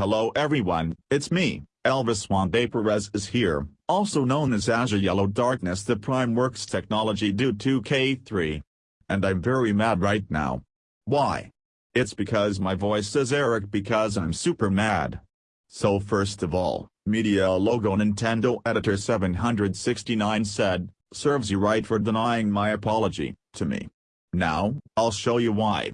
Hello everyone, it's me, Elvis Juande Perez is here, also known as Azure Yellow Darkness the Primeworks Technology Dude 2K3. And I'm very mad right now. Why? It's because my voice is Eric because I'm super mad. So first of all, Media logo Nintendo Editor 769 said, serves you right for denying my apology, to me. Now, I'll show you why.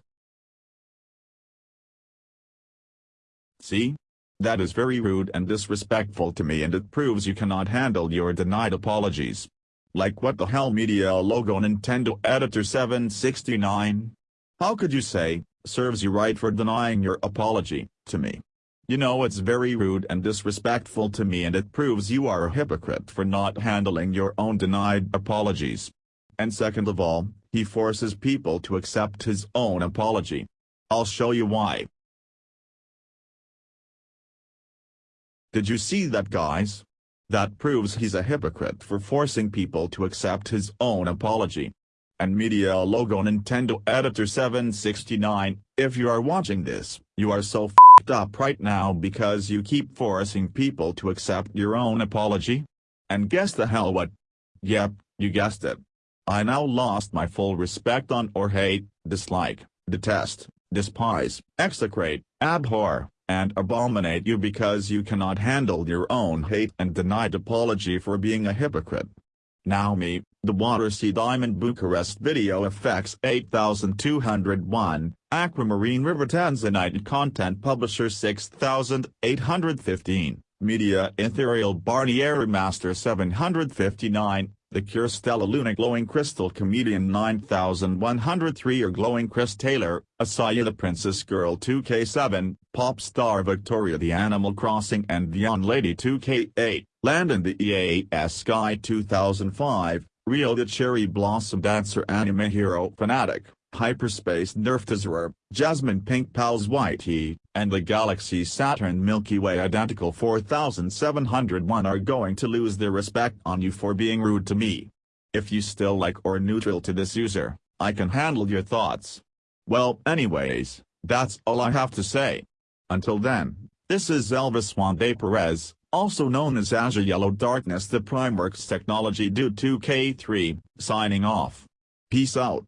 See? That is very rude and disrespectful to me and it proves you cannot handle your denied apologies. Like what the hell media logo Nintendo Editor 769? How could you say, serves you right for denying your apology, to me? You know it's very rude and disrespectful to me and it proves you are a hypocrite for not handling your own denied apologies. And second of all, he forces people to accept his own apology. I'll show you why. Did you see that guys? That proves he's a hypocrite for forcing people to accept his own apology. And media logo Nintendo Editor 769, if you are watching this, you are so f***ed up right now because you keep forcing people to accept your own apology? And guess the hell what? Yep, you guessed it. I now lost my full respect on or hate, dislike, detest, despise, execrate, abhor, and abominate you because you cannot handle your own hate and denied apology for being a hypocrite. Now me, the Watersea Diamond Bucharest Video Effects 8201, Aquamarine River Tanzanite Content Publisher 6815, Media Ethereal Barnier Master 759, the Cure Stella Luna Glowing Crystal Comedian 9103 or Glowing Chris Taylor, Asaya the Princess Girl 2K7, Pop Star Victoria the Animal Crossing and Beyond Lady 2K8, Landon the EAS Sky 2005, Rio the Cherry Blossom Dancer Anime Hero Fanatic, Hyperspace Nerftazor, Jasmine Pink Pals Whitey, and the Galaxy Saturn Milky Way Identical 4701 are going to lose their respect on you for being rude to me. If you still like or neutral to this user, I can handle your thoughts. Well anyways, that's all I have to say. Until then, this is Elvis Juan de Perez, also known as Azure Yellow Darkness the Primeworks Technology Dude 2K3, signing off. Peace out.